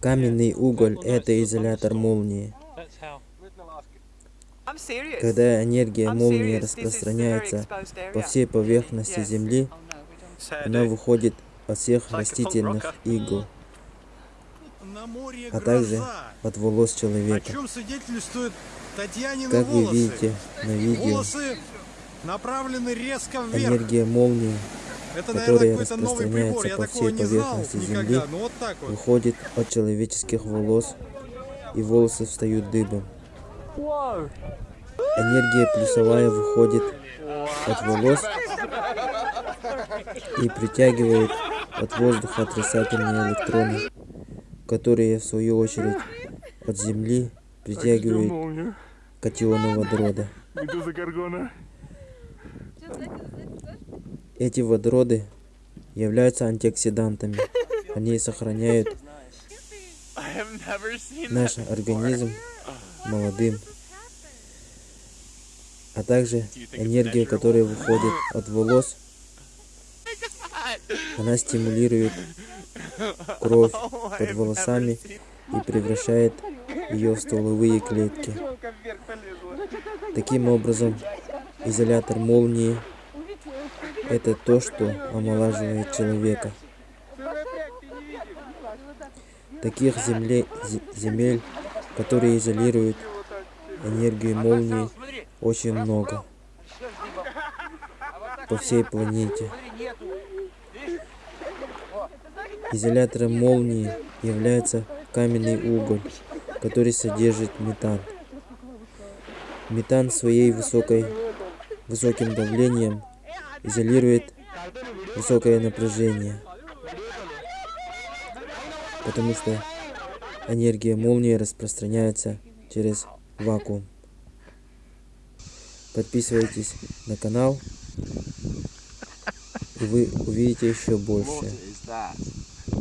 Каменный уголь – это изолятор молнии. Когда энергия молнии распространяется по всей поверхности. Земли, она выходит от всех растительных игл, а также от волос человека. Как вы видите на видео, энергия молнии Это, которая наверное, какой-то новый прибор. распространяется Я по всей поверхности никогда. Земли, Ну вот так вот. выходит от человеческих волос, и волосы встают дыбом. Энергия плюсовая выходит от волос и притягивает от воздуха отрицательные электроны, которые в свою очередь от Земли притягивают катионы водорода. Эти водороды являются антиоксидантами. Они сохраняют наш организм молодым. А также энергия, которая выходит от волос, она стимулирует кровь под волосами и превращает ее в стволовые клетки. Таким образом, изолятор молнии – это то, что омолаживает человека. Таких земле- зе- земель, которые изолируют энергию молнии, очень много по всей планете. Изолятором молнии является каменный уголь, который содержит метан. Метан своей высокой, высоким давлением изолирует высокое напряжение, потому что энергия молнии распространяется через вакуум. Подписывайтесь на канал, и вы увидите еще больше.